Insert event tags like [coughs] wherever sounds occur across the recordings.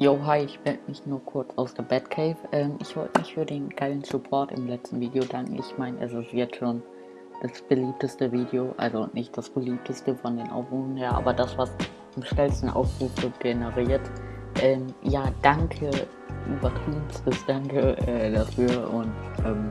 Jo, hi, ich melde mich nur kurz aus der Batcave. Ähm, ich wollte mich für den geilen Support im letzten Video danken. Ich meine, es ist jetzt schon das beliebteste Video, also nicht das beliebteste von den Aufrufen her, aber das, was am schnellsten Aufrufe generiert. Ähm, ja, danke, übertriebenstes Danke äh, dafür und ähm,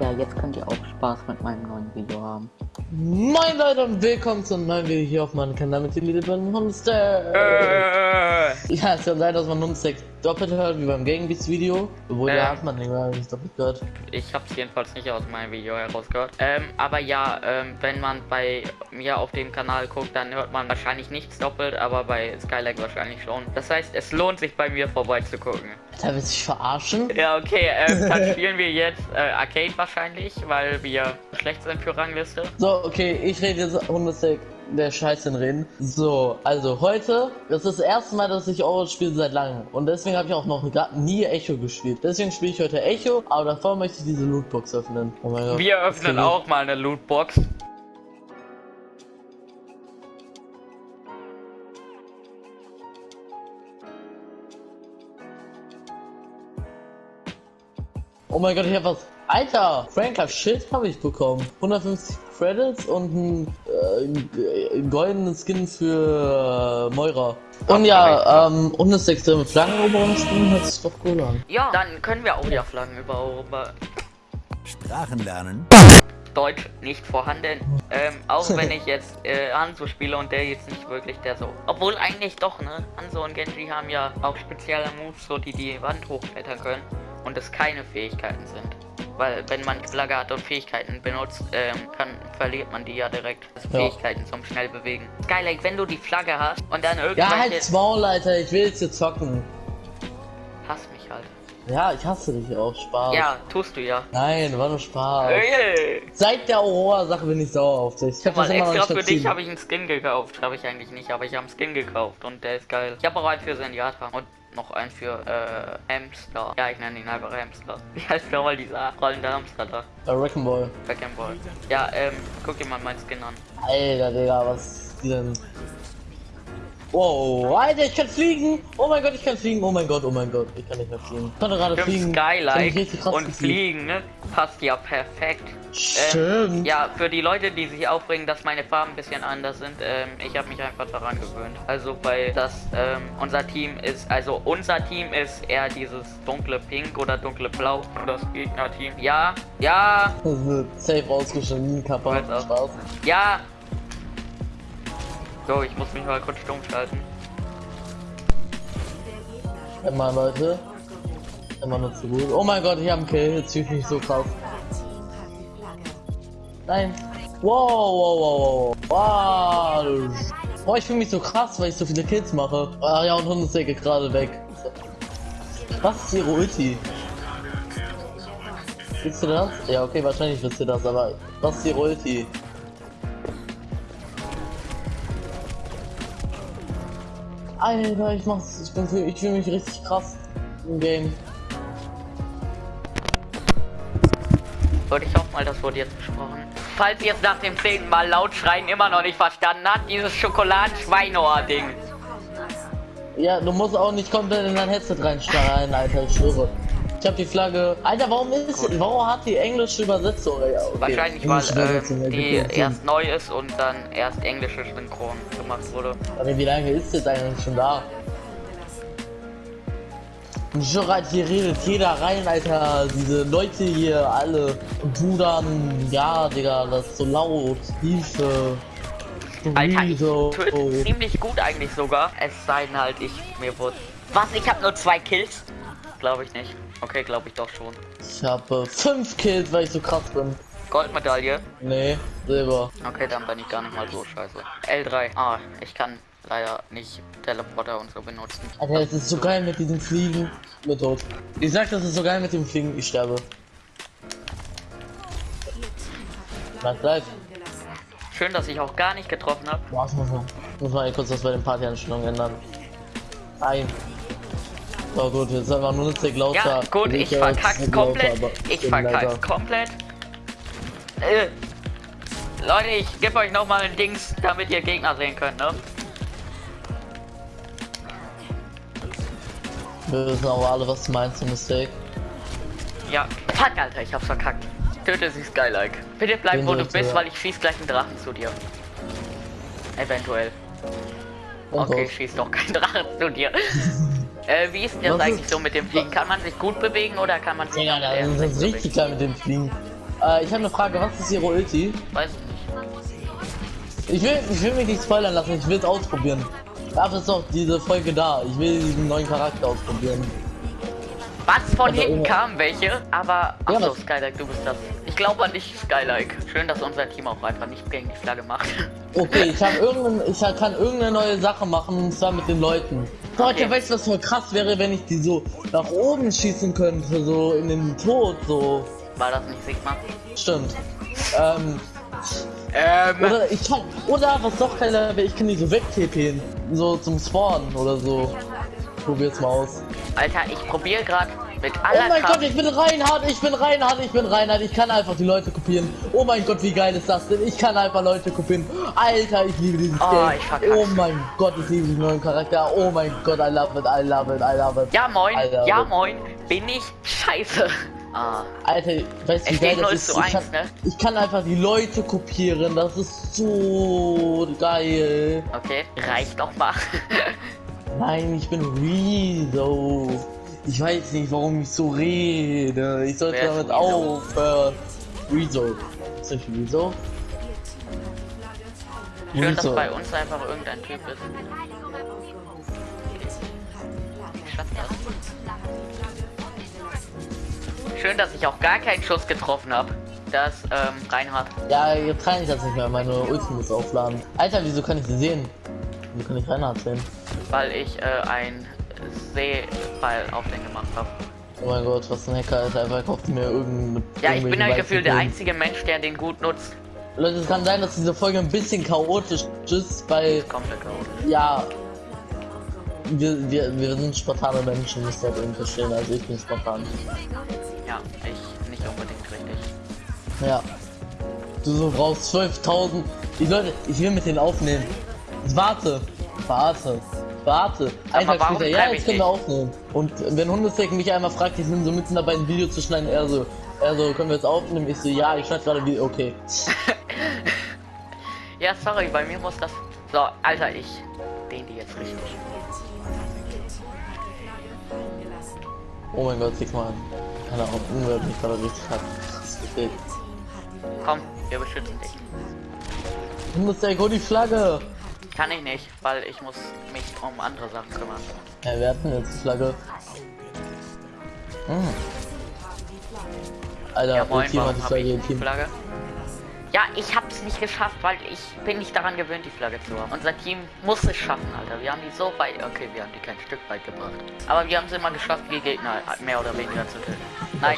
ja, jetzt könnt ihr auch Spaß mit meinem neuen Video haben. Moin Leute und willkommen zu einem neuen Video hier auf meinem Kanal mit dem lieben Hundstack. Äh, Ja, es kann sein, dass man Hundstack doppelt hört, wie beim Gegenbeats Video. Obwohl, Äh. ja, hat man nicht doppelt gehört. ich habe es jedenfalls nicht aus meinem Video herausgehört. Ähm, aber ja, ähm, wenn man bei mir auf dem Kanal guckt, dann hört man wahrscheinlich nichts doppelt, aber bei Skylag wahrscheinlich schon. Das heißt, es lohnt sich bei mir vorbeizugucken. Alter, willst du dich verarschen? Ja, okay, ähm, dann [laughs] spielen wir jetzt äh, Arcade wahrscheinlich, weil wir schlecht sind für Rangliste. So, okay, ich rede jetzt Hundestack der Scheiße reden. So, also heute, das ist das erste Mal, dass ich Overwatch spiele seit langem. Und deswegen habe ich auch noch nie Echo gespielt. Deswegen spiele ich heute Echo, aber davor möchte ich diese Lootbox öffnen. Oh mein Gott. Wir öffnen auch mal eine Lootbox. Oh mein Gott, ich hab was. Alter, Franker Shit habe ich bekommen. 150 Credits und ein äh, goldenes Skin für äh, Moira. Und ja, ähm, und das extreme Flaggeneroberung spielen hört sich doch cool an. Ja, dann können wir auch ja Flaggen über Sprachen lernen. Deutsch nicht vorhanden. Ähm, auch wenn ich jetzt äh, Hanzo spiele und der jetzt nicht wirklich der so. Obwohl eigentlich doch, ne? Hanzo und Genji haben ja auch spezielle Moves, so die die Wand hochklettern können und es keine Fähigkeiten sind. Weil wenn man Flagge hat und Fähigkeiten benutzt, ähm, kann, verliert man die ja direkt. Also Ja. Fähigkeiten zum schnell bewegen. Skylake, wenn du die Flagge hast und dann Ja, irgendwelche... halt Maul, Alter, ich will jetzt hier zocken. Hass mich halt. Ja, ich hasse dich auch, Spaß. Ja, tust du ja. Nein, war nur Spaß. Ey, Seit der Aurora-Sache bin ich sauer auf dich. Ich hab Mal das immer noch extra nicht für dich habe ich einen Skin gekauft. Habe ich eigentlich nicht, aber ich habe einen Skin gekauft und der ist geil. Ich habe auch einen für Senjata und noch einen für äh, Hamster. Ja, ich nenne ihn einfach Hamster. [laughs] Wie heißt nochmal dieser rollende Hamster da? Äh, Wrecking Ball. Backend Ball. Ja, ähm, guck dir mal meinen Skin an. Alter, Digga, was ist denn? Wow, Alter, ich kann fliegen! Oh mein Gott, ich kann fliegen! Oh mein Gott, oh mein Gott, ich kann nicht mehr fliegen. Ich konnte gerade fliegen. Krass und. Fliegen, ne? Passt ja perfekt. Stimmt. Ja, für die Leute, die sich aufregen, dass meine Farben ein bisschen anders sind, ähm, ich habe mich einfach daran gewöhnt. Also bei das, ähm, unser Team ist, also unser Team ist eher dieses dunkle Pink oder dunkle Blau und das Gegnerteam. Ja, ja, Das [laughs] safe ausgeschnitten, Kappa. Ja. So, ich muss mich mal kurz stumm schalten. Immer, Leute. Immer nur zu gut. Oh mein Gott, ich hab einen Kill. Jetzt fühle ich mich so krass. Nein. Wow, wow, wow, wow. Wow. Boah, ich fühle mich so krass, weil ich so viele Kills mache. Ah ja, und Hundesecke gerade weg. Was ist ihre Ulti? Wisst ihr das? Ja, okay, wahrscheinlich wisst ihr das, aber was ist ihre Ulti? Alter, ich mach's, ich bin, ich fühle mich richtig krass im Game. Wollte ich auch mal, das wurde jetzt besprochen. Falls ihr es nach dem zehnten Mal laut schreien immer noch nicht verstanden habt, dieses Schokoladen-Schweinohr-Ding. Ja, du musst auch nicht komplett in dein Headset reinstarren, Alter, ich schwöre. Ich hab die Flagge. Alter, warum ist, warum hat die englische Übersetzung? Ja, okay. Wahrscheinlich, weil ähm, die erst neu ist und dann erst englische Synchron gemacht wurde. Aber wie lange ist das eigentlich schon da? Alter, hier redet jeder rein, Alter. Diese Leute hier, alle. Brudern, ja, Digga, das ist so laut. Hilfe. Alter, ich töte ziemlich gut eigentlich sogar. Es sei denn halt, ich mir wurde. Was? Ich habe nur zwei Kills? Glaube ich nicht. Okay, glaube ich doch schon. Ich habe fünf Kills, weil ich so krass bin. Goldmedaille. Nee, Silber. Okay, dann bin ich gar nicht mal so scheiße. L3. Ah, ich kann leider nicht Teleporter und so benutzen. Alter, es ist so geil mit diesem Fliegen. Mit tot. Ich sag, das ist so geil mit dem Fliegen, ich sterbe. Bleib, bleib. Schön, dass ich auch gar nicht getroffen habe. Das muss man, kurz was bei den Partyeinstellungen ändern. Nein. Oh gut, jetzt einfach nur eine lauter. Ja, gut, ich verkack's komplett. Ich verkack's komplett. Äh, Leute, ich gebe euch noch mal ein Dings, damit ihr Gegner sehen könnt, ne? Wir wissen aber alle, was du meinst, Mistake. Ja. Fuck, Alter, ich hab's verkackt. Töte sie Skylike. Bitte bleib, wo du bist, ja. weil ich schieß gleich einen Drachen zu dir. Eventuell. Und Okay, raus. schieß doch kein [laughs] Drachen zu dir. [laughs] äh, wie ist denn das eigentlich so mit dem Fliegen? Kann man sich gut bewegen oder kann man sich Ja, auch das eher ist richtig bewegen? klar mit dem Fliegen. Äh, ich habe eine Frage, was ist Ihre Ulti? Weiß ich nicht. Ich will, ich will mich nicht spoilern lassen, ich will es ausprobieren. Dafür ist doch diese Folge da. Ich will diesen neuen Charakter ausprobieren. Was von Also, hinten oh. kamen welche? Aber. Ja, Achso, was- Skylike, du bist das. Ich glaube an dich, Skylike. Schön, dass unser Team auch einfach nicht gegen die Flagge macht. [laughs] Okay, ich habe irgendein, ich kann irgendeine neue Sache machen und zwar mit den Leuten. Leute, Okay. weißt du, was voll krass wäre, wenn ich die so nach oben schießen könnte, so in den Tod, so. War das nicht Sigma? Stimmt. Ähm, Ähm. oder ich kann, oder was doch keiner ich kann die so wegtippen, so zum Spawnen oder so. Probier's mal aus. Alter, ich probiere gerade mit Oh aller mein Kraft. Gott, ich bin Reinhard, ich bin Reinhard, ich bin Reinhard, ich kann einfach die Leute kopieren. Oh mein Gott, wie geil ist das denn? Ich kann einfach Leute kopieren. Alter, ich liebe dieses Oh, Game. Oh mein Gott, ich liebe diesen neuen Charakter. Oh mein Gott, I love it, I love it, I love it. Ja moin, ja moin, bin ich scheiße. Ah, Alter, weißt du, wie geil das 0 ist? Ich 1, kann, ne? ich kann einfach die Leute kopieren, das ist so geil. okay, reicht doch mal. [laughs] Nein, ich bin Rezo. Ich weiß nicht, warum ich so rede. Ich sollte Wer damit aufhören. Rezo. Ist das Rezo? Schön, dass bei uns einfach irgendein Typ ist. Das. Schön, dass ich auch gar keinen Schuss getroffen habe. Das, ähm, Reinhard. Ja, jetzt kann ich das nicht mehr. Meine Ulti muss aufladen. Alter, wieso kann ich sie sehen? Wieso kann ich Reinhard sehen? Weil ich, äh, ein Seeball auf den gemacht habe. Oh mein Gott, was ein Hacker ist. Einfach kauft mir irgendeine. Ja, ich bin halt gefühlt der einzige Mensch, der den gut nutzt. Leute, es kann sein, dass diese Folge ein bisschen chaotisch ist, weil, Komplett chaotisch. ja, wir, wir, wir sind spontane Menschen, müsst ihr halt irgendwie verstehen. Also ich bin spontan. Ja, ich nicht unbedingt richtig. Ja. Du so brauchst 12.000. Die Leute, ich will mit denen aufnehmen. Warte. Warte. Warte. Ein Tag später, ja, jetzt können wir aufnehmen. Und wenn Hundesteak mich einmal fragt, ich bin so mitten dabei ein Video zu schneiden, er so, er so, können wir jetzt aufnehmen? Ich so, ja, ich schneide gerade Video, okay. [laughs] Ja, sorry, bei mir muss das. So, Alter, ich den die jetzt richtig. Oh mein Gott, sieh mal an. Keine Ahnung, hat mich gerade richtig hat. Komm, wir beschützen dich. Hundesteak, hol die Flagge! Kann ich nicht, weil ich muss mich um andere Sachen kümmern. Ja, wir hatten jetzt die Flagge. Hm. Alter, Ja, moin, Team hat die Flagge, Ja, ich hab's nicht geschafft, weil ich bin nicht daran gewöhnt, die Flagge zu haben. Unser Team muss es schaffen, Alter. Wir haben die so weit. Okay, wir haben die kein Stück weit gebracht. Aber wir haben es immer geschafft, die Gegner mehr oder weniger zu töten. Nein.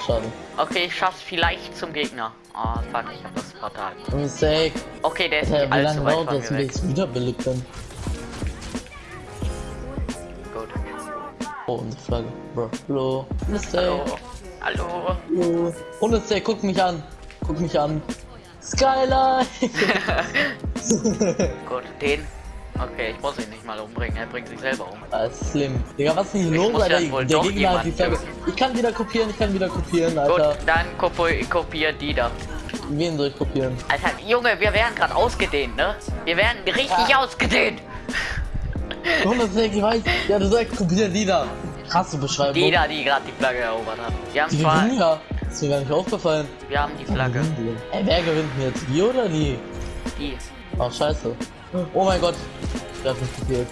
Okay, ich schaff's vielleicht zum Gegner. Ah, fuck, ich hab das Portal. Mistake. Okay, der ist Alter, nicht wie allzu weit von das, mir weg. ich wiederbelebt bin? Gut. Oh, unsere Flagge. Bro. Hallo. Mistake. Hallo. Hallo. Hallo. Hundesteak, guck mich an. Guck mich an. Skyline! [laughs] Gut, den. Okay, ich muss ihn nicht mal umbringen. Er bringt sich selber um. ah, slim. Digga, was ist denn hier Ich los, Alter? ja Der Gegner hat die Flagge. Ich kann wieder kopieren, ich kann wieder kopieren, Gut, Alter. dann kopi kopier die da. Wen soll ich kopieren? Alter, Junge, wir werden gerade ausgedehnt, ne? Wir werden richtig ausgedehnt. Hundesteak, ich weiß. Ja, du sagst kopieren die da. Krasse Beschreibung. Die da, die gerade die Flagge erobert hat. Wir haben Die zwar, gewinnen ja. Ist mir gar nicht aufgefallen. wir haben die Flagge. Ey, wer gewinnt denn jetzt? Die oder die? Die. Ach, scheiße. Oh mein Gott. Ich hab mich gefehlt.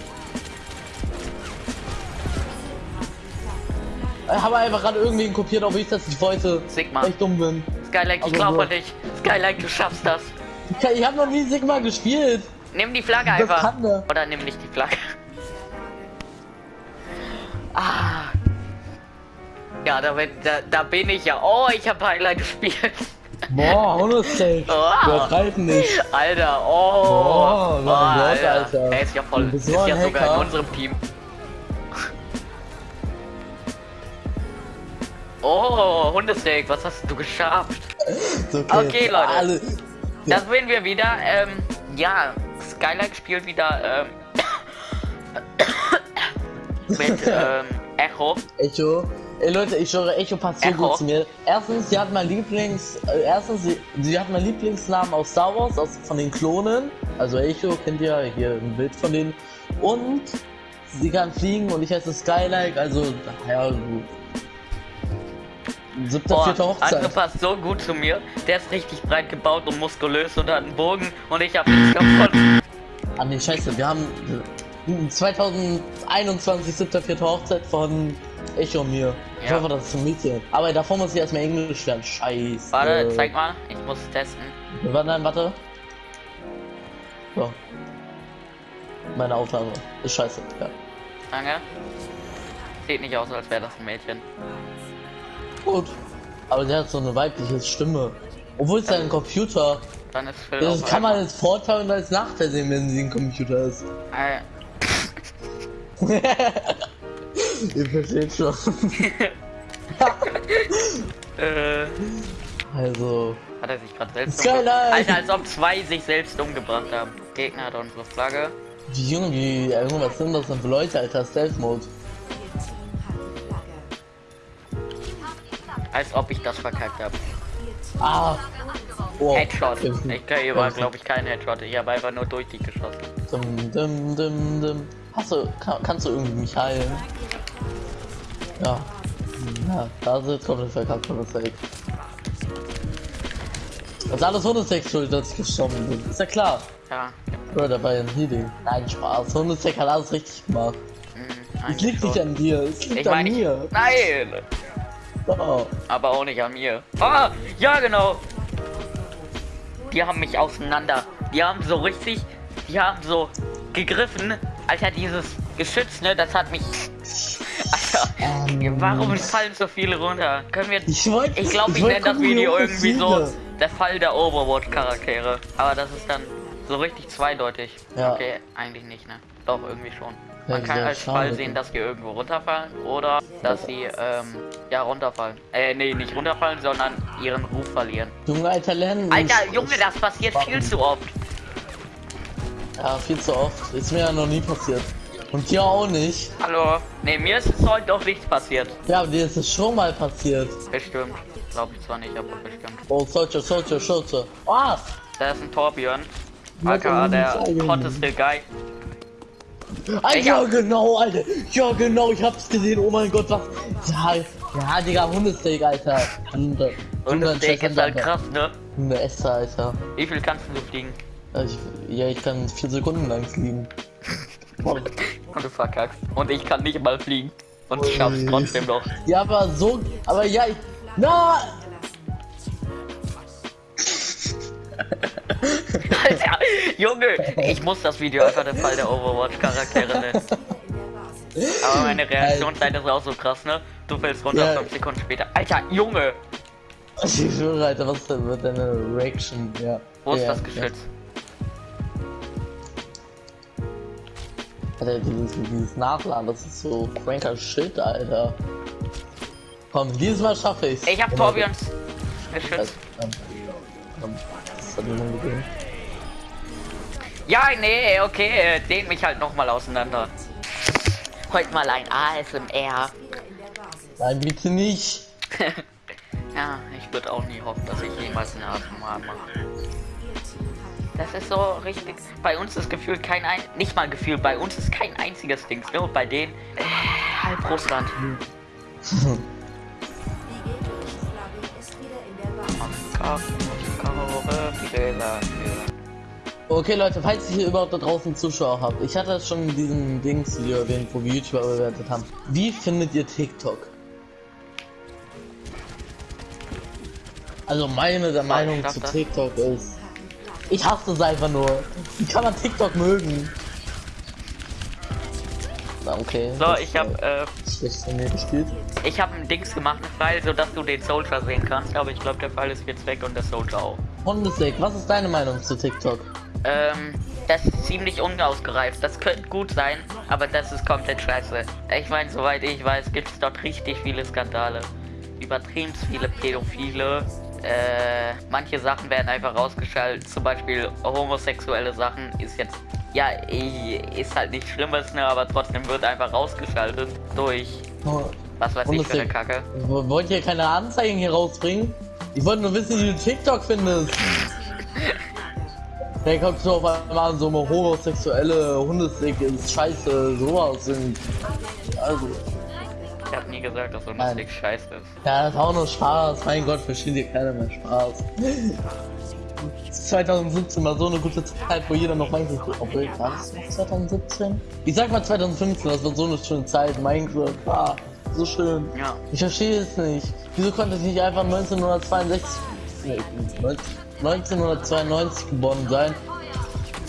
Ich habe einfach gerade irgendwen kopiert, ob ich das nicht wollte. Sigma. Weil ich dumm bin. Skylike, ich Also, glaube an dich. Skylike, du schaffst das. Ich, ich habe noch nie Sigma gespielt. Nimm die Flagge einfach. Oder nimm nicht die Flagge. Ah. Ja, da, bin- da, da bin ich ja. Oh, ich habe Highlight gespielt. Boah, Hundesteak. [laughs] Oh. Übertreiben nicht. Alter, oh. Oh, mein Gott, Alter. Er ist ja voll. Ist ja sogar in Hacker. unserem Team. Oh, Hundesteak, was hast du geschafft? Ist Okay, Leute. Alle. Da sind wir wieder. Ähm, ja, Skylike spielt wieder ähm, [coughs] mit [laughs] ähm, Echo. Echo. Ey Leute, ich schwöre, Echo passt so Echo. gut zu mir. Erstens, sie hat mein Lieblings, äh, erstens, sie, sie hat meinen Lieblingsnamen aus Star Wars, aus, von den Klonen. Also Echo, kennt ihr hier ein Bild von denen. Und sie kann fliegen und ich heiße Skylike, also, ja, gut. Siebter, Boah, vierter Hochzeit. André passt so gut zu mir. Der ist richtig breit gebaut und muskulös und hat einen Bogen und ich hab nichts davon. Ah scheiße, wir haben äh, 2021 siebter, vierter Hochzeit von Echo und mir. Ich Ja. hoffe, das ist ein Mädchen. Aber davor muss ich erstmal Englisch lernen. Scheiße. Warte, zeig mal. Ich muss testen. Warte, nein, warte. So. Meine Aufnahme ist scheiße. Ja. Danke. Sieht nicht aus, als wäre das ein Mädchen. Gut. Aber der hat so eine weibliche Stimme. Obwohl es ein Computer. Dann ist Phil Das kann man als Vorteil und als Nachteil sehen, wenn sie ein Computer ist. [laughs] [laughs] [laughs] Ihr versteht schon. äh, Also. hat er sich gerade selbst Skyline! Alter, als ob zwei sich selbst umgebracht haben. Gegner hat unsere Flagge. Wie Junge, ja, Junge, was sind das denn für Leute, Alter? Stealth Mode. Als ob ich das verkackt habe. Ah! Oh. Headshot. Ich hier war, glaube ich, kein Headshot. Ich habe einfach nur durch die geschossen. Dum, dum, dum. Hast du, kann, kannst du irgendwie mich heilen? Ja. Ja, da jetzt komplett verkackt von Zeit. Das ist alles Hundesteak schuld, dass ich gestorben bin. Ist ja klar. Ja. Oder dabei ein Healing. Nein, Spaß. Hundesteak hat alles richtig gemacht. Hm, Es liegt nicht schon. an dir, es liegt Ich an meine, ich- mir. nein! So. Aber auch nicht an mir. Ah, ja genau. Die haben mich auseinander. Die haben so richtig, die haben so gegriffen. Alter, dieses Geschütz, ne, das hat mich. Alter, Ähm, warum fallen so viele runter? Können wir. Ich wollte. Ich glaube, ich, wollte nenne das Video irgendwie so der Fall der Overwatch-Charaktere. Aber das ist dann so richtig zweideutig. Ja. Okay, eigentlich nicht, ne? Doch, irgendwie schon. Ja, Man kann sehr als. Fall sehen, dass die irgendwo runterfallen oder dass sie, ähm, ja, runterfallen. Äh, nee, nicht runterfallen, sondern ihren Ruf verlieren. Junge, Alter, lernen. Alter, Junge, das passiert viel zu oft. Ja, viel zu oft. Ist mir ja noch nie passiert. Und dir auch nicht. Hallo? Nee, mir ist es heute doch nichts passiert. Ja, aber dir ist es schon mal passiert. Bestimmt. Glaube ich zwar nicht, aber bestimmt. Oh, Soldier, Soldier, Soldier. Ah! Da ist ein Torbjörn. Man der hotteste Guy. Ah, Ich ja, genau, Alter. Ja, genau, ich hab's gesehen. Oh mein Gott, was. Ja, ja Digga, Hundesteak, Alter. Und, äh, Und das Steak ist halt Alter. krass, ne? Hunde Esser, Alter. Wie viel kannst du fliegen? Ja, ich, ja, ich kann vier Sekunden lang fliegen. Und du verkackst. Und ich kann nicht mal fliegen. Und ich schaff's trotzdem noch. Ja, aber so. Aber ja, ich. Na! Alter, Junge, ich muss das Video einfach der Fall der Overwatch-Charaktere nennen. Aber meine Reaktionszeit ist auch so krass, ne? Du fällst runter, Ja. 5 Sekunden später. Alter, Junge! [laughs] Ich schwöre, Alter, was denn wird deine Reaction? Ja. Wo ist ja, das ja. Alter, dieses, dieses Nachladen, das ist so cranker Shit, Alter. Komm, dieses Mal schaffe ich's. Ich hab Torbjörns Geschütz. Ähm. Ja, nee, okay, äh, dehn mich halt nochmal auseinander. Heute mal ein ASMR. Nein, bitte nicht. [laughs] Ja, ich würde auch nie hoffen, dass ich jemals eine ASMR mache. Das ist so richtig. Bei uns ist gefühlt kein ein. Nicht mal Gefühl, bei uns ist kein einziges Ding. Nur bei denen. Äh, halb Russland. Okay, Leute, falls ihr hier überhaupt da draußen Zuschauer habt, ich hatte das schon in diesem Dings-Video erwähnt, wo wir YouTuber bewertet haben. Wie findet ihr TikTok? Also meine der Meinung zu. TikTok ist, ich hasse es einfach nur. Wie kann man TikTok mögen? Na, okay. So, das, ich hab, äh, schlecht von mir gespielt. ich hab ein Dings gemacht, einen Pfeil, sodass du den Soldier sehen kannst. Aber ich glaube, der Pfeil ist jetzt weg und der Soldier auch. Hundesteak, was ist deine Meinung zu TikTok? Ähm, das ist ziemlich unausgereift. Das könnte gut sein, aber das ist komplett scheiße. Ich meine, soweit ich weiß, gibt es dort richtig viele Skandale. Übertrieben viele Pädophile. Äh, manche Sachen werden einfach rausgeschaltet. Zum Beispiel homosexuelle Sachen ist jetzt, ja, ist halt nichts Schlimmes, ne, aber trotzdem wird einfach rausgeschaltet durch Oh, Was weiß ich für eine. Kacke. wollt ihr keine Anzeigen hier rausbringen? Ich wollte nur wissen, wie du TikTok findest. Dann kommst du auf einmal so eine homosexuelle Hundestick ist scheiße, sowas sind. Also, gesagt, dass so ein. Stick scheiße ist. ja, das ist auch nur Spaß. Mein Gott, versteht ihr keiner mehr Spaß. 2017 war so eine gute Zeit, wo jeder noch Minecraft. Obwohl, war das noch 2017? Ich sag mal 2015, das war so eine schöne Zeit. Minecraft war so schön. Ja. Ich verstehe es nicht. Wieso konnte ich nicht einfach 1962, nee, 1992 geboren sein?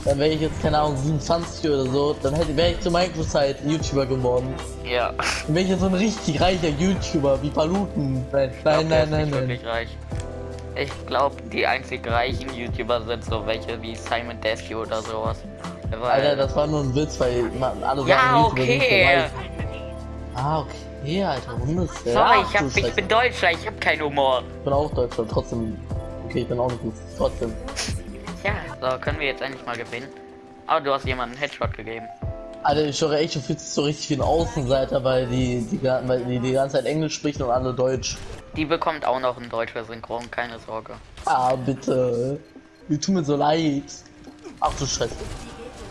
Dann wäre ich jetzt, keine Ahnung, 27 oder so. Dann hätte wäre ich zur Minecraft-Zeit YouTuber geworden. Ja. Dann wäre ich jetzt so ein richtig reicher YouTuber wie Paluten. Nein, glaub, nein, nein, nein, nicht nein. wirklich reich. Ich glaube, die einzig reichen YouTuber sind so welche wie Simon Desue oder sowas. Weil, Alter, das war nur ein Witz, weil alle sagen, ja, so okay. reich. Ah, okay, Alter, Hundes. Sorry, ich, hab, ich bin Deutscher, ich hab keinen Humor. Ich bin auch Deutscher, trotzdem. Okay, ich bin auch nicht gut. Trotzdem. Ja, so können wir jetzt endlich mal gewinnen. Aber du hast jemanden einen Headshot gegeben. Alter, ich höre echt, du fühlst dich so richtig wie ein Außenseiter, weil die, die, weil die die ganze Zeit Englisch sprechen und alle Deutsch. Die bekommt auch noch ein deutscher Synchron, keine Sorge. Ah, bitte. Mir tut mir so leid. Ach du Scheiße.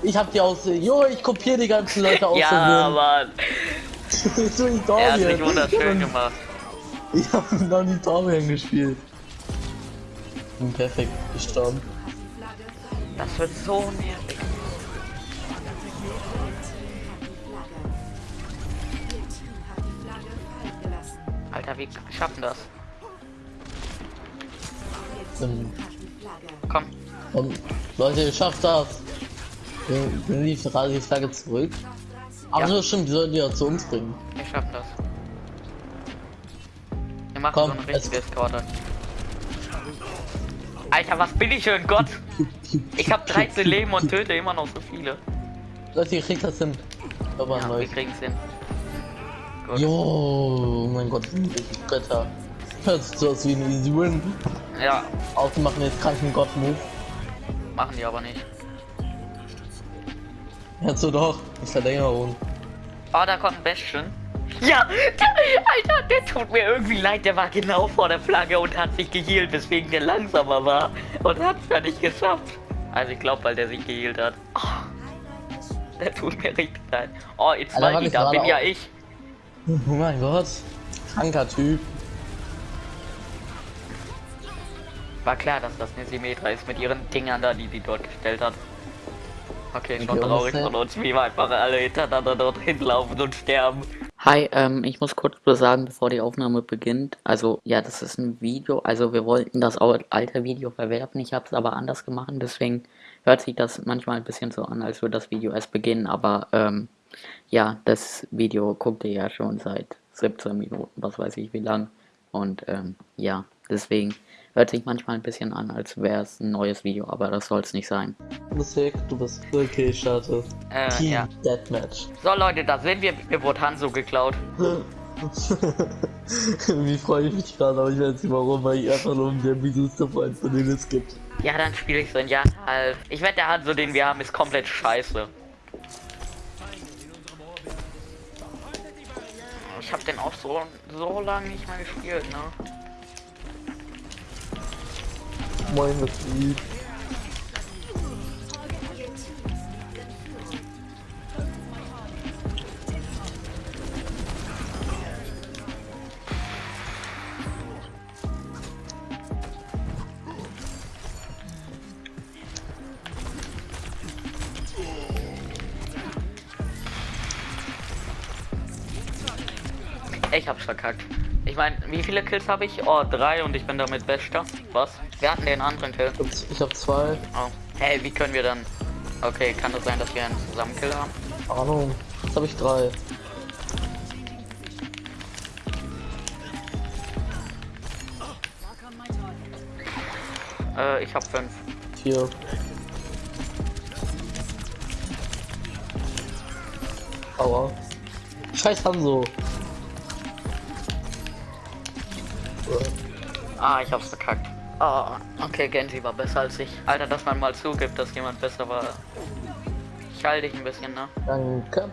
Ich hab die aus. Jo, ich kopiere die ganzen Leute aus. [laughs] Ja, Mann. [laughs] So ich Er hat sich wunderschön gemacht. [laughs] Ich hab noch nie Dormien gespielt. Bin perfekt gestorben. Das wird so nervig. Alter, wie schaffen das? Ähm, Komm, Und Leute, ihr schafft das. Bring bring die Frage die Flagge zurück. Ach Ja. so, stimmt, die sollten die ja zu uns bringen. wir schaffen das. Wir machen Komm, so eine es- richtige Eskorte. Alter, was bin ich für ein Gott? Ich hab 13 Leben und töte immer noch so viele. Leute, ihr kriegt das hin. Aber Ja, neu. wir kriegen's hin. Gut. Jo, oh mein Gott, Götter. Hört sich so aus wie ein Easy Win. Ja, Auch die machen jetzt kranken Gott-Move. machen die aber nicht. Ja, so doch. Die Verlängerung. Oh, da kommt ein Bestien. Ja, der, [laughs] Alter, der tut mir irgendwie leid. Der war genau vor der Flagge und hat sich geheilt, weswegen der langsamer war. Und hat es ja nicht geschafft. Also ich glaube, weil der sich geheilt hat. Oh, der tut mir richtig leid. Oh, jetzt Alter, warte, die, ich da bin ja auch. ich. Oh mein Gott. Kranker Typ. War klar, dass das eine Symmetra ist mit ihren Dingern da, die die dort gestellt hat. Okay, schon traurig von uns, wie wir einfach alle hintereinander dort hinlaufen und sterben. Hi, ähm, ich muss kurz sagen, bevor die Aufnahme beginnt. Also, ja, das ist ein Video. Also, wir wollten das alte Video verwerfen. Ich habe es aber anders gemacht. Deswegen hört sich das manchmal ein bisschen so an, als würde das Video erst beginnen. Aber, ähm, ja, das Video guckt ihr ja schon seit 17 Minuten, was weiß ich wie lang. Und, ähm, ja, deswegen hört sich manchmal ein bisschen an, als wäre es ein neues Video. Aber das soll es nicht sein. Du bist weg, du bist okay, ich starte. Äh, Team ja. Deathmatch. So, Leute, da sind wir. Mir wurde Hanzo geklaut. [laughs] Wie freue ich mich gerade, aber ich weiß nicht warum, weil ich einfach nur um der mieseste Freund von denen es gibt. Ja, dann spiele ich so ein Jahr halb. Ich wette, der Hanzo, den wir haben, ist komplett scheiße. Ich habe den auch so, so lange nicht mehr gespielt, ne? Moin, das lieb. Ich hab's verkackt. Ich meine, wie viele Kills habe ich? Oh, drei und ich bin damit Bester. Was? Wir hatten den anderen Kill. Ich hab zwei. Oh. Hey, wie können wir dann... Okay, kann das sein, dass wir einen Zusammenkill haben? Ahnung. Jetzt habe ich drei. Äh, ich hab fünf. Vier. Aua. Scheiß Hanso. Ah, ich hab's verkackt. Oh, okay, Genji war besser als ich. Alter, dass man mal zugibt, dass jemand besser war. Ich halte dich ein bisschen, ne? Danke.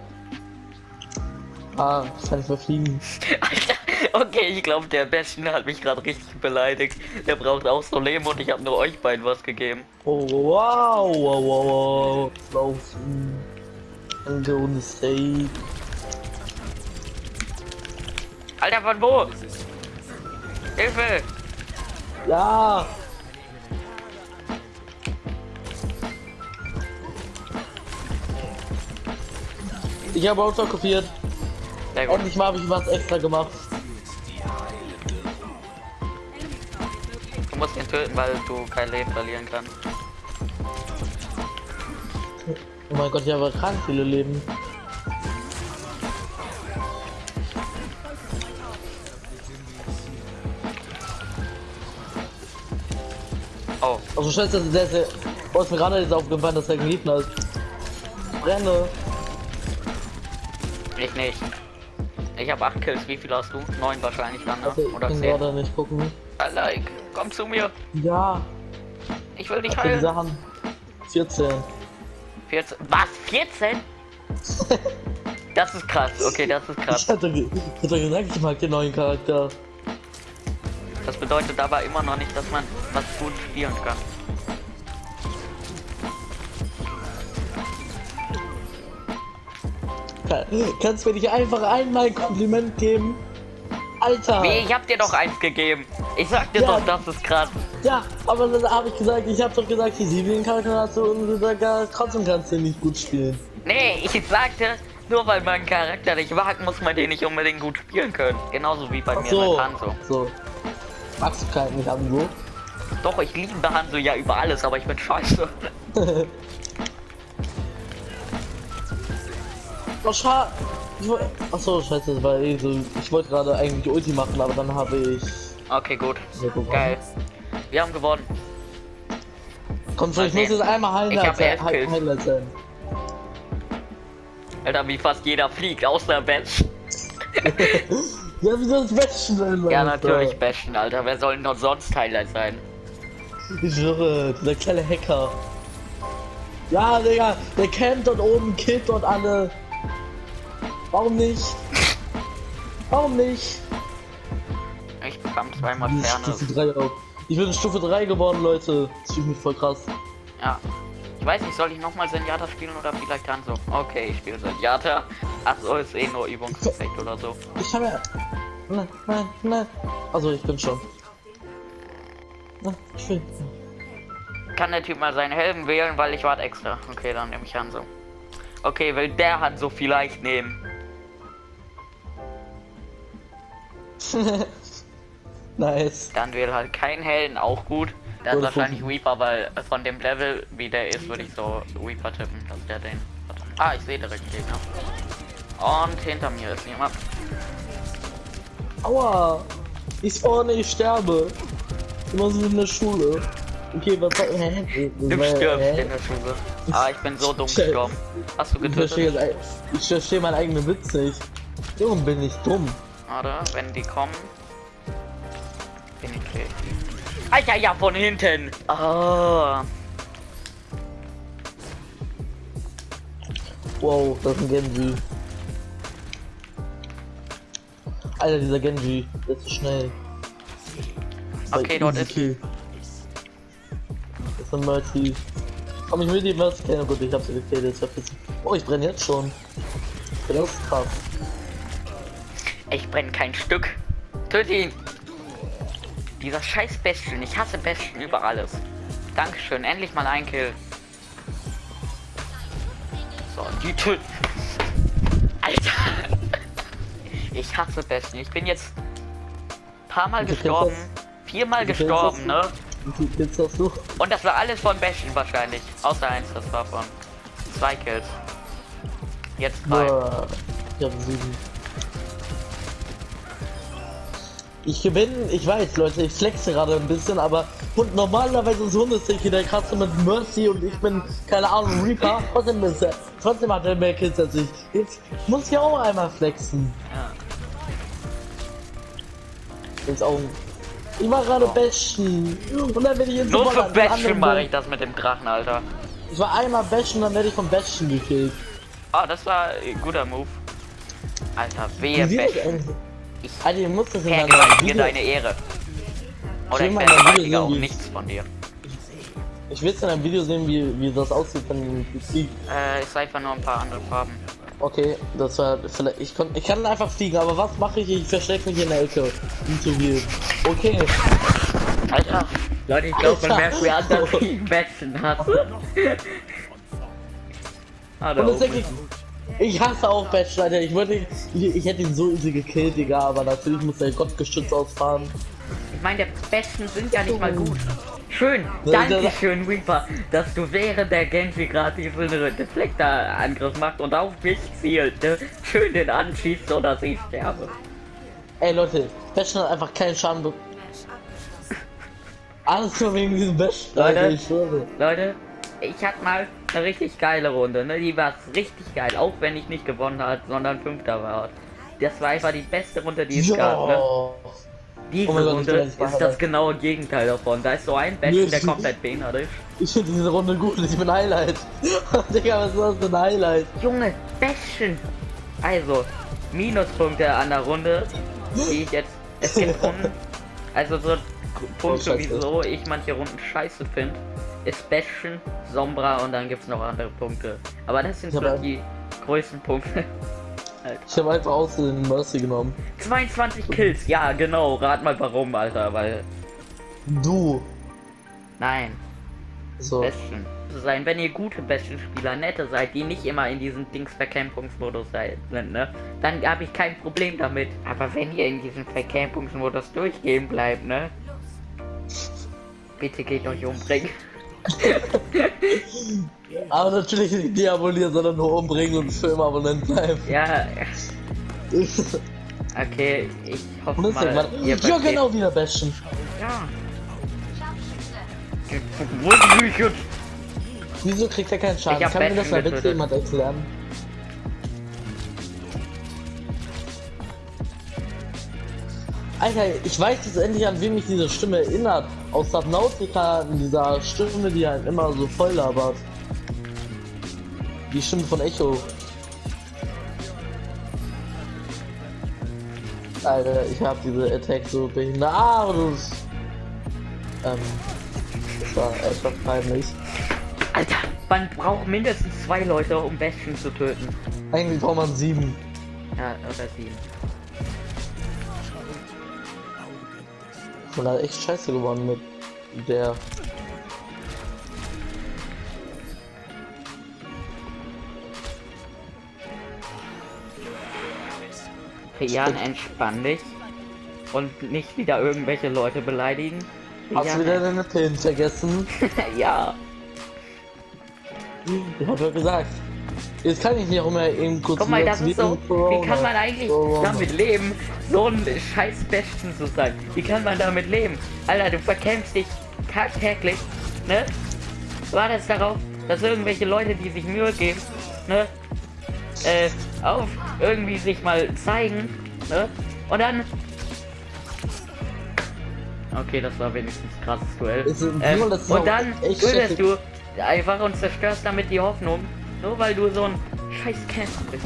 Ah, ich kann nicht mehr fliegen. [laughs] Alter, okay, ich glaube, der Bastion hat mich gerade richtig beleidigt. Der braucht auch so Leben und ich habe nur euch beiden was gegeben. Oh, wow, wow, wow, wow. Danke ohne Steak. Alter, von wo? Hilfe! Ja! Ich habe Auto kopiert. Sehr gut. Endlich mal habe ich was extra gemacht. Du musst ihn töten, weil du kein Leben verlieren kannst. Oh mein Gott, ich habe krank viele Leben. Also scheiße, der ist, der oh, ist mir gerade jetzt aufgefallen, dass er geliebt hat. Brenne. ich nicht. Ich habe 8 Kills, wie viel hast du? 9 wahrscheinlich dann, ne? Also ich Oder kann 10. gerade nicht gucken. Like, komm zu mir. Ja, Ich will dich heilen. Sachen. 14. 14. Was? 14? [laughs] Das ist krass. Okay, das ist Ich krass. hatte, ge- ich hatte gesagt, ich mag den neuen Charakter. Das bedeutet aber immer noch nicht, dass man was gut spielen kann. Kann, kannst du mir nicht einfach einmal ein Kompliment geben? Alter! Wie, ich hab dir doch eins gegeben. Ich sag dir Ja. doch, das ist krass. Ja, aber dann habe ich gesagt, ich habe doch gesagt, die sieben Charakter hast du und du sagst, ja, trotzdem kannst du nicht gut spielen. Nee, ich sagte, nur weil man einen Charakter nicht mag, muss man den nicht unbedingt gut spielen können. Genauso wie bei Ach mir so. So. Magst du keinen so? Doch, ich liebe Hanzo ja über alles, aber ich bin scheiße. [laughs] Oh, schade. Achso, scheiße, das war eh so. Ich wollte gerade eigentlich Ulti machen, aber dann habe ich. Okay, gut. Geil. Wir haben gewonnen. Komm schon, ich muss jetzt einmal Ich Highlight hab sein. Alter, wie fast jeder fliegt, außer Batch. [laughs] [laughs] Ja, wie soll das Besten sein? Ja, natürlich Bastion, Alter. Wer soll denn noch sonst Highlight sein? Ich schwöre, dieser kleine Hacker. Ja, Digga, der campt dort oben, killt dort alle. Warum nicht? Warum nicht? Ich bekam zweimal Ferne. Stufe 3 auf. Ich bin Stufe 3 geworden, Leute. Das fühlt mich voll krass. Ja. Ich weiß nicht, soll ich nochmal Senjata spielen oder vielleicht Hanzo? Okay, ich spiele Senjata. Ach so, ist eh nur Übungseffekt oder so. Ich habe ja. Nein, nein, nein. Also, ich bin schon. Na, ich will. Kann der Typ mal seinen Helm wählen, weil ich warte extra. Okay, dann nehme ich Hanzo. Okay, will der Hanzo vielleicht nehmen? [laughs] nice. Dann wähle halt kein Helden, auch gut. Der ist Oder wahrscheinlich Reaper, weil von dem Level, wie der ist, würde ich so Reaper tippen, dass der den hat. Ah, ich sehe direkt Gegner. Und hinter mir ist jemand. Aua. Ich spawne, ich sterbe. Immer so in der Schule. Okay, was soll. Hä? Du stirbst in der Schule. Ah, ich bin so dumm gestorben. Hast du Ich verstehe getötet? ich verstehe meinen eigenen Witz nicht. Warum bin ich dumm? Oder wenn die kommen, bin ich kreativ. Alter, ja, von hinten. Ah, Wow, das ist ein Genji. Alter, dieser Genji, der ist so schnell. Okay, dort ist- Kill. Das ist ein Multi. Komm, ich will die was kennen. Gut, ich hab sie gekillt. Jetzt verpissen. Oh, ich brenne jetzt schon. Das ist krass. ich brenne kein Stück. Töte ihn. Dieser scheiß Bastion. Ich hasse Bastion über alles. Dankeschön, endlich mal ein Kill. So, die töten. Ich hasse Bastion. Ich bin jetzt paar Mal gestorben. Viermal gestorben, ne? Und das war alles von Bastion wahrscheinlich. Außer eins, das war von zwei Kills. Jetzt drei. Ich hab sieben. Ich gewinne, ich weiß, Leute, ich flexe gerade ein bisschen, aber und normalerweise ist Hundestiche der krasse mit Mercy und ich bin, keine Ahnung, Reaper. Trotzdem, ist er, trotzdem hat er mehr Kills als ich. Jetzt muss ich auch einmal flexen. Ja. Ins Augen. Ich war gerade Bashen. Und dann werde ich jetzt Nur für anderen mache ich das mit dem Drachen, Alter. Ich war einmal Bashen, dann werde ich von Bashen gekillt. Ah, das war ein guter Move. Alter, wehe, eigentlich- Ich Alter, ihr müsst das in Video. deine Ehre. Oder ich vergewaltige auch nichts von dir. Ich will jetzt in einem Video sehen, wie, wie das aussieht, wenn ich fliege. Äh, ist einfach nur ein paar andere Farben. Okay, das war vielleicht. Ich, kon, ich kann einfach fliegen, aber was mache ich? Ich verstecke mich in der Ecke. Nicht so viel. Okay. Alter. Leute, ich glaube, man merkt, wie [laughs] anders [laughs] Und das oben. denke ich. Hasse auch Batch, Alter. Ich. Ich, ich hätte ihn so easy gekillt, Digga, aber natürlich muss der Gottgeschütz ausfahren. Ich meine, der Besten sind ja nicht mal gut. Schön, Ja, danke ja. schön, Reaper, dass du während der Genji gerade diesen Deflektor-Angriff macht und auf mich zielt, ne? Schön den anschießt, so dass ich sterbe. Ey Leute, Batch hat einfach keinen Schaden Alles nur wegen diesem Batch, Leute. Ich. Leute, ich hatte mal eine richtig geile Runde, ne? Die war richtig geil, auch wenn ich nicht gewonnen hat, sondern Fünfter war. Das war einfach die beste Runde, die es gab, ne? Diese Oh Gott, Runde bin ist das genaue Gegenteil davon. Da ist so ein Besten, der komplett behindert ist. Ich finde diese Runde gut, ich bin Highlight. [laughs] Digga, was ist das für ein Highlight? Junge, Besten! Also, Minuspunkte an der Runde, die ich jetzt. Es gibt [laughs] Runden, also so Punkte, Oh, wieso ich manche Runden scheiße finde, ist Besten, Sombra und dann gibt's noch andere Punkte. Aber das sind so die größten Punkte. Ich habe einfach aus den Mercy genommen. 22 Kills, ja genau, rat mal warum, Alter, weil. Du. Nein, So. Besten. Sein, wenn ihr gute Besten-Spieler, nette seid, die nicht immer in diesem Dings-Vercampungsmodus seid- sind, ne? Dann habe ich kein Problem damit. Aber wenn ihr in diesem Vercampungsmodus durchgehen bleibt, ne? Bitte geht euch umbringen. [laughs] Aber natürlich nicht deabolieren, sondern nur umbringen und für immer Abonnent bleiben. Ja, [laughs] okay, ich hoffe deswegen, mal, man, ihr ja genau wieder Bastion. Ja. Wo ist ich jetzt? Wieso kriegt er keinen Schaden? Kann mir das mal bitte jemand erklären? Alter, ich weiß jetzt endlich an wem mich diese Stimme erinnert. Aus Subnautica, in dieser Stimme, die einen immer so voll labert. Die Stimme von Echo. Alter, ich hab diese Attack so behindert. Ah, du. Ähm. Das war etwas peinlich. Alter, man braucht mindestens zwei Leute, um Besten zu töten. Eigentlich braucht man sieben. Ja, oder sieben. Und hat echt scheiße gewonnen mit der. Jan, entspann dich. Und nicht wieder irgendwelche Leute beleidigen. Hast Jan, du wieder deine Pillen vergessen? [laughs] ja. Ich hab doch gesagt. Jetzt kann ich nicht auch immer eben kurz Guck mal, das ist so. Corona. Wie kann man eigentlich Corona. damit leben, so ein scheiß Besten zu sein? Wie kann man damit leben? Alter, du verkämpfst dich tagtäglich, ne? Wartest darauf, dass irgendwelche Leute, die sich Mühe geben, ne? Äh, auf irgendwie sich mal zeigen, ne? Und dann. Okay, das war wenigstens krasses Duell. Ähm, das und dann schrecklich. du einfach und zerstörst damit die Hoffnung, nur weil du so ein scheiß Camper bist.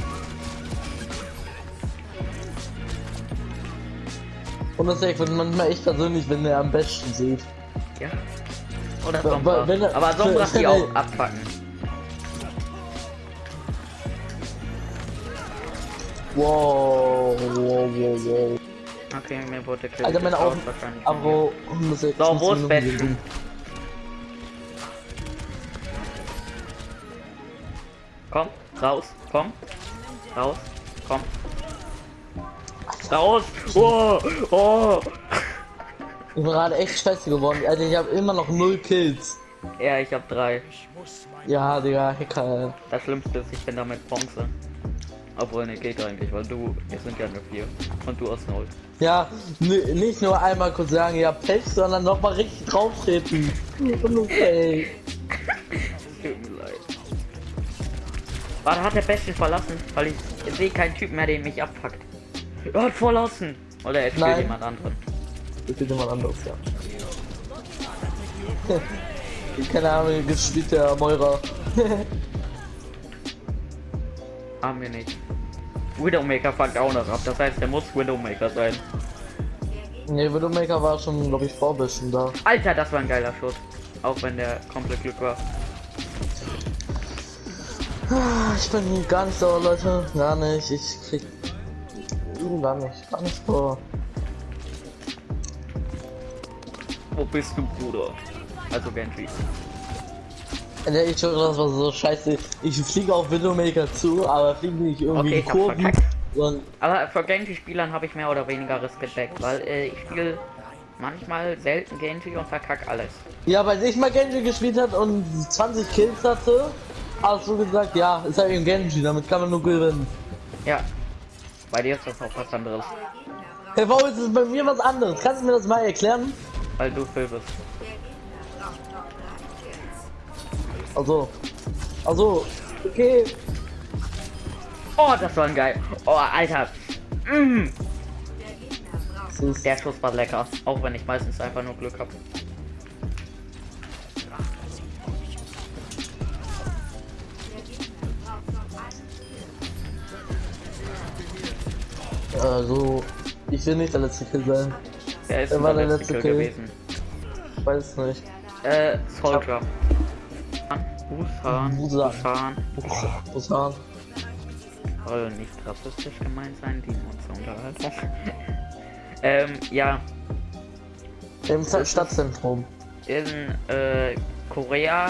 Und das wird manchmal echt persönlich, wenn er am besten sieht. Ja. Oder Sombra. wenn er- Aber Sombra [laughs] die auch abpacken. Wow, wow, wow, wow. Okay, mir wurde Kill Alter, meine Augen. Aber. So, 15 wo ist Besten? Komm, raus, komm. Raus, komm. Raus! Oh! Oh! Ich bin gerade echt scheiße geworden. Alter, ich habe immer noch null Kills. Ja, ich hab drei. Ja, Digga, Hacker. Das Schlimmste ist, ich bin damit Bronze. Obwohl, ne, geht eigentlich, weil du, wir sind ja nur vier. Und du hast null. Ja, nicht nur einmal kurz sagen, ja, Pech, sondern nochmal richtig drauf Warte, hat der Besten verlassen? Weil ich sehe keinen Typ mehr, der mich abfuckt. Er hat verlassen! Oder er spielt jemand anderen. Das wird jemand anderes, ja. [laughs] Keine Ahnung, jetzt spielt der Meurer. [laughs] Haben wir nicht. Widowmaker fuckt auch noch ab. Das heißt, der muss Widowmaker sein. Ne, Widowmaker war schon, glaube ich, vorbischen da. Alter, das war ein geiler Schuss. Auch wenn der komplett Glück war. [sighs] [laughs] Ich bin gar nicht sauer, Leute. Gar nicht. Ich krieg. Gar nicht. Gar nicht vor. Wo bist du, Bruder? Also Genji. Ne, ich höre, das war so scheiße. Ich fliege auf Widowmaker zu, aber fliege nicht irgendwie Okay, Kurven. Aber für Genji-Spielern habe ich mehr oder weniger Respekt, weil äh, ich spiele manchmal selten Genji und verkack alles. Ja, weil ich mal Genji gespielt hat und 20 Kills hatte, hast du gesagt, ja, ist halt ein Genji, damit kann man nur gewinnen. Ja. Bei dir ist das auch was anderes, Hey, warum ist es bei mir was anderes? Kannst du mir das mal erklären? weil du Phil bist. Also, also, okay. Oh, das war ein geil. Oh, Alter. Mm, der Schuss war lecker, auch wenn ich meistens einfach nur Glück habe. Also, ich will nicht der letzte Kill sein. Ist Wer war der letzte Kill Kill? gewesen. Ich weiß es nicht. Äh, Soldier. Busan, Busan. Busan. Soll nicht rassistisch gemeint sein, die Unterhaltung. [laughs] ähm, ja, Im Stadtzentrum. in äh, Korea.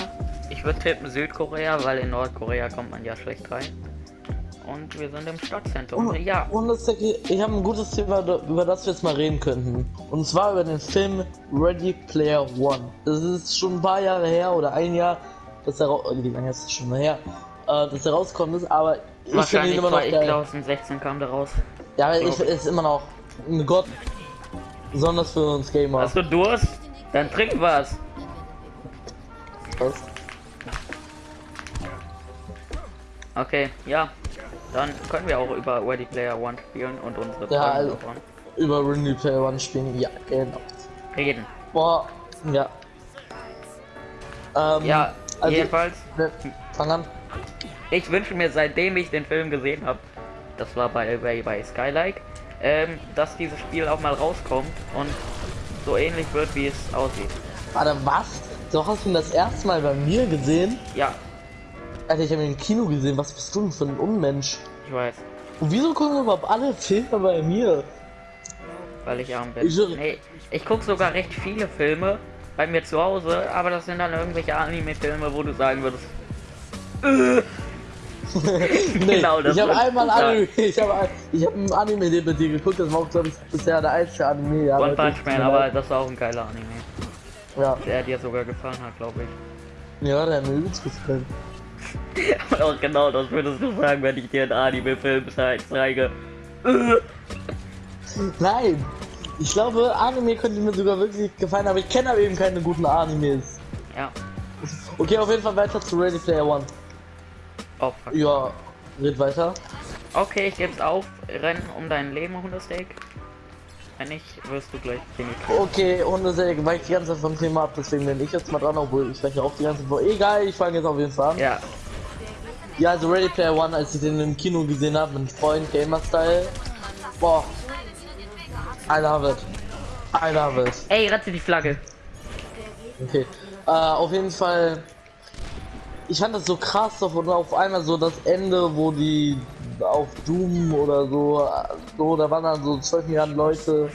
Ich würde tippen Südkorea, weil in Nordkorea kommt man ja schlecht rein. Und wir sind im Stadtzentrum. Und, ja, und das, ich habe ein gutes Thema, über das wir jetzt mal reden könnten. Und zwar über den Film Ready Player One. Das ist schon ein paar Jahre her oder ein Jahr, dass er wie lange ist das schon her, äh, dass er rausgekommen ist, aber ich finde ihn immer noch ich geil. 2016 kam der raus. Ja, glaub ich. ist immer noch ein Gott. Besonders für uns Gamer. Hast du Durst? Dann trink was. Was? Okay, ja. Dann können wir auch über Ready Player One spielen und unsere Ja, also- davon Über Ready Player One spielen, ja, genau. reden. Boah, ja. Ähm, Ja, also- jedenfalls, fang an. ich wünsche mir, seitdem ich den Film gesehen habe, das war bei, bei, bei Skylike, ähm, dass dieses Spiel auch mal rauskommt und so ähnlich wird, wie es aussieht. Warte, was? Du hast ihn das erste Mal bei mir gesehen? Ja, Alter, ich habe ihn im Kino gesehen. Was bist du denn für ein Unmensch? ich weiß, Und wieso gucken überhaupt alle Filme bei mir? weil ich arm bin. Ich Nee, ich gucke sogar recht viele Filme bei mir zu Hause, aber das sind dann irgendwelche Anime-Filme, wo du sagen würdest, [laughs] [laughs] nee, Genau, das ich habe einmal sagen. Anime, ich [laughs] habe ich hab ein Anime mit dir geguckt, das war auch glaube ich bisher der einzige Anime. Ja, One Punch Man, aber das war auch ein geiler Anime. ja, Der dir sogar gefallen hat, glaube ich. ja, der hat mir übelst gefallen. [laughs] Auch genau das würdest du sagen, wenn ich dir einen Anime-Film zeige. [laughs] Nein, ich glaube Anime könnte mir sogar wirklich gefallen, aber ich kenne aber eben keine guten Animes. Ja. Okay, auf jeden Fall weiter zu Ready Player One. Oh, fuck. Ja, red weiter. Okay, ich geb's auf. Rennen um dein Leben, Hundesteak. Wenn nicht, wirst du gleich tot. Okay, Hundesäge weicht die ganze Zeit vom Thema ab, deswegen bin ich jetzt mal dran, obwohl ich weiche auch die ganze Zeit vor. Egal, ich fange jetzt auf jeden Fall an. Ja, Ja, also Ready Player One, als ich den im Kino gesehen habe, mit Freund, Gamer-Style. Boah. I love it. I love it. ey, rette die Flagge. Okay. Äh, auf jeden Fall. Ich fand das so krass, auf, und auf einmal so das Ende, wo die auf Doom oder so, so, da waren dann so 12 Milliarden Leute.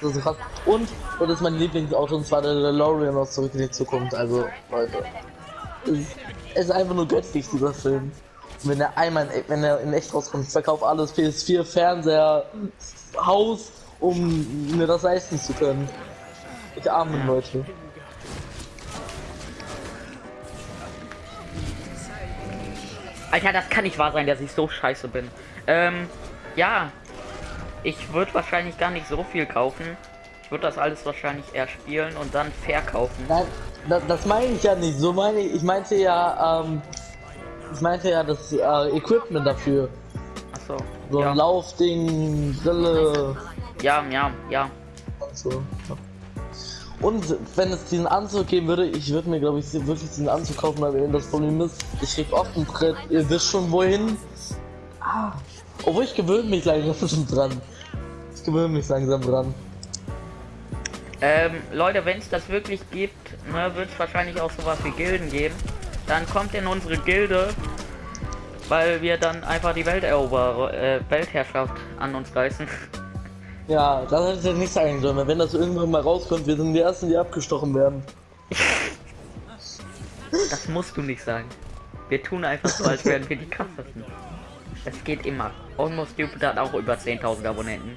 Das ist so krass. Und, und das ist mein Lieblingsauto, und zwar der DeLorean aus Zurück in die Zukunft. Also, Leute. Es, es ist einfach nur göttlich, dieser Film. Wenn er einmal, in, wenn er in echt rauskommt, ich verkaufe alles, PS4, Fernseher, Haus, um mir das leisten zu können. Ich arme Leute. Alter, das kann nicht wahr sein, dass ich so scheiße bin. Ähm, ja. Ich würde wahrscheinlich gar nicht so viel kaufen. Ich würde das alles wahrscheinlich eher spielen und dann verkaufen. Nein, das, das meine ich ja nicht. So meine ich, ich meinte ja, ähm, ich meinte ja das äh, Equipment dafür. Achso. So ja. ein Laufding, Brille ja, ja, ja. und so. Ja. Und wenn es diesen Anzug geben würde, ich würde mir glaube ich wirklich diesen Anzug kaufen, weil das Problem ist, ich krieg oft ein Brett, ihr wisst schon wohin. Ah, Obwohl ich gewöhne mich langsam [laughs] dran. Ich gewöhne mich langsam dran. Ähm, Leute, wenn es das wirklich gibt, ne, wird es wahrscheinlich auch sowas wie Gilden geben. Dann kommt in unsere Gilde, weil wir dann einfach die Welterober äh, Weltherrschaft an uns reißen. [laughs] Ja, das hätte ich jetzt nicht sagen sollen. Wenn das irgendwann mal rauskommt, wir sind die Ersten, die abgestochen werden. [laughs] Das musst du nicht sagen. Wir tun einfach so, als wären wir die krassesten. Es geht immer. Almost Stupid hat auch über 10.000 Abonnenten.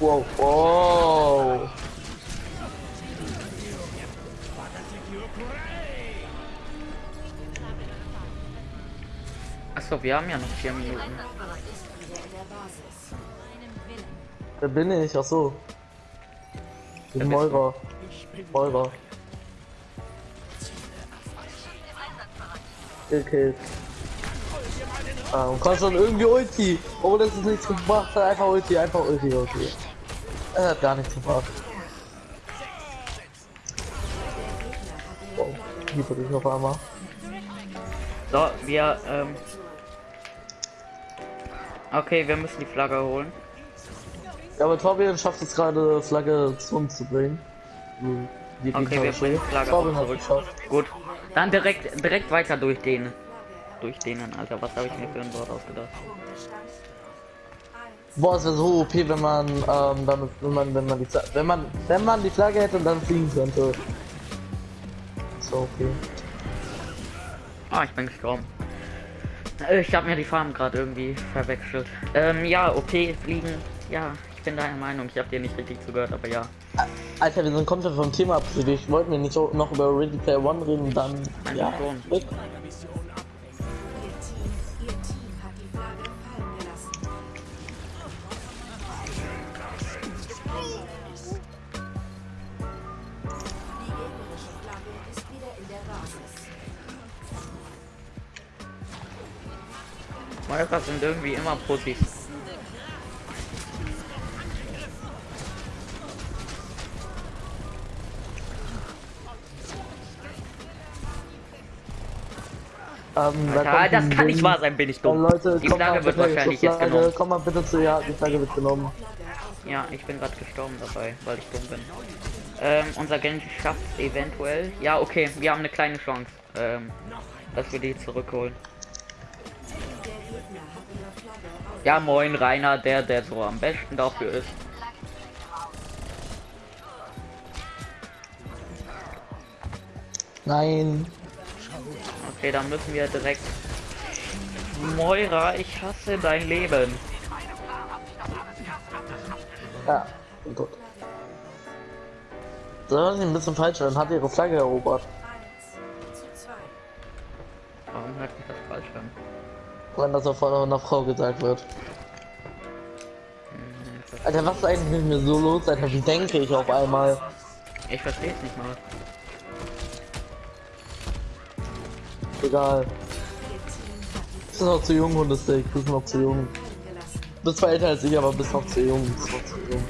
Wow, wow. Achso, wir haben ja noch vier Minuten. Wer bin ich? Ach so. Ich bin? Meurer. Meurer. Okay. Ah, und kannst dann irgendwie Ulti. Oh, das ist nichts gebracht. hat Einfach Ulti, einfach Ulti, okay. Er hat gar nichts gebracht. Wow, liebe dich auf einmal. So, wir, ähm. Okay, wir müssen die Flagge holen. Ja, aber Torbjörn schafft es gerade, Flagge zu uns zu bringen. Die Okay, wir bringen Flagge Torbjörn hat geschafft. Gut. Dann direkt, direkt weiter durch den. Durch denen, Alter. Was habe ich mir für ein Wort ausgedacht? Boah, es wäre so OP, wenn man, ähm, damit, wenn man, wenn man die, wenn man, wenn man die Flagge hätte und dann fliegen könnte. So, okay. Ah, ich bin gestorben. Äh, Ich habe mir die Farben gerade irgendwie verwechselt. Ähm, ja, okay, fliegen. Ja, ich bin deiner Meinung. Ich habe dir nicht richtig zugehört, aber ja. Alter, wir sind komplett vom Thema abgeschlossen. Ich wollte mir nicht so- noch über Ready Player One reden dann, Einfach ja, schon. Moira sind irgendwie immer Pussys. Ähm, da das kann nicht wahr sein, bin ich dumm. Leute, Die Flagge wird wahrscheinlich jetzt genommen. Komm mal bitte zu, ja, die Flagge wird genommen. Ja, ich bin gerade gestorben dabei, weil ich dumm bin. Ähm, unser Genji schafft eventuell. Ja, okay, wir haben eine kleine Chance, ähm, dass wir die zurückholen. Ja, moin, Rainer, der, der so am besten dafür ist. Nein. Okay, dann müssen wir direkt. Moira, ich hasse dein Leben. Ja, gut. Das war ein bisschen falsch, dann hat ihre Flagge erobert. Wenn das von einer Frau gesagt wird. Alter, was ist eigentlich mit mir so los, Alter? Wie denke ich auf einmal? Ich verstehe es nicht mal. Egal. Bist noch zu jung, Hundestick. Bist noch zu jung. Bist zwar älter als ich, aber bist noch zu jung. Bist noch zu jung.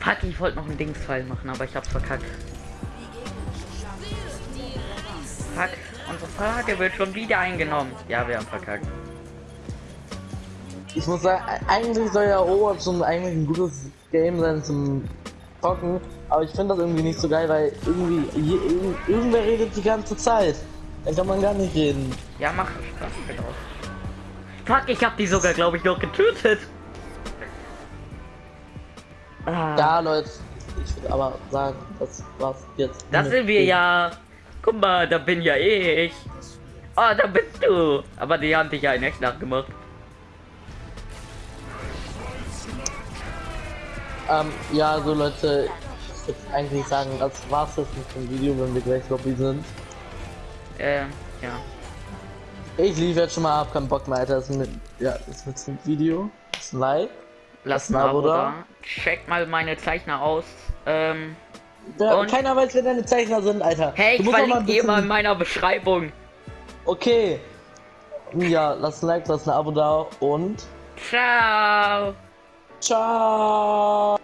Fuck, ich wollte noch einen Dingsfall machen, aber ich hab's verkackt. Fuck, Flagge wird schon wieder eingenommen. Ja, wir haben verkackt. Ich muss sagen, eigentlich soll ja Overwatch schon eigentlich ein gutes Game sein zum Zocken, aber ich finde das irgendwie nicht so geil, weil irgendwie je, irgend, irgendwer redet die ganze Zeit. Dann kann man gar nicht reden. Ja, mach Spaß, genau. Fuck, ich hab die sogar, glaube ich, noch getötet. Ah, Ja, Leute, ich würde aber sagen, das war's jetzt. das sind wir ja. Guck mal, da bin ja ich. Oh, da bist du. Aber die haben dich ja in echt nachgemacht. Ähm, ja, so Leute, ich würde eigentlich sagen, das war's jetzt mit dem Video, wenn wir gleich Lobby sind. Ähm, ja. Ich lief jetzt schon mal ab, kein Bock mehr, Alter. Das ist mit, ja, das ist ein Video. Das ist ein Like. Lass ein Abo da. Check mal meine Zeichner aus. Ähm, Ja, Und- keiner weiß, wer deine Zeichner sind, Alter. hey, ich verlinke dir mal in meiner Beschreibung. Okay. Ja, lass ein Like, lass ein Abo da und Ciao. ciao.